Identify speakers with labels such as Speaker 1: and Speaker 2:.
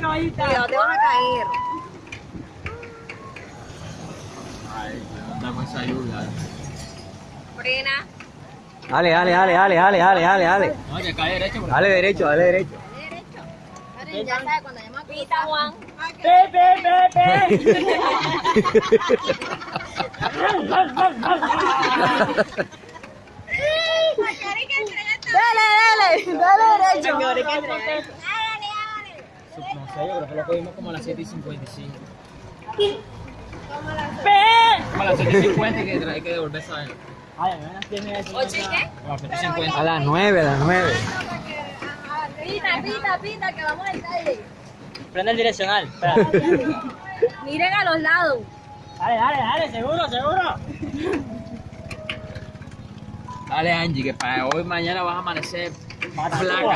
Speaker 1: caballita.
Speaker 2: Cuidado, te vas a caer.
Speaker 3: Ay, con esa lluvia.
Speaker 2: Frena.
Speaker 4: Dale, dale, dale, dale, dale, dale, dale, dale.
Speaker 3: No, que cae derecho.
Speaker 4: Dale derecho, dale derecho.
Speaker 2: Derecho. Ya sabes, cuando llamas Pita, Juan.
Speaker 1: Pe, pe, pe, pe.
Speaker 2: Dale, dale. Dale derecho.
Speaker 3: No sé, yo creo que lo cogimos como a las 7 y 55.
Speaker 1: Pe.
Speaker 3: Como a las 7 y 50 y que hay que devolverse a él.
Speaker 1: Ay, apenas tiene eso.
Speaker 2: ¿Ocho y qué?
Speaker 3: Como a las 7 y 50.
Speaker 4: A las nueve, a las nueve.
Speaker 2: Pita, pita, pita, que vamos al calle.
Speaker 1: Prende el direccional.
Speaker 2: Miren a los lados.
Speaker 1: Dale, dale, dale, seguro, seguro.
Speaker 3: Dale, Angie, que para hoy mañana vas a amanecer flaca.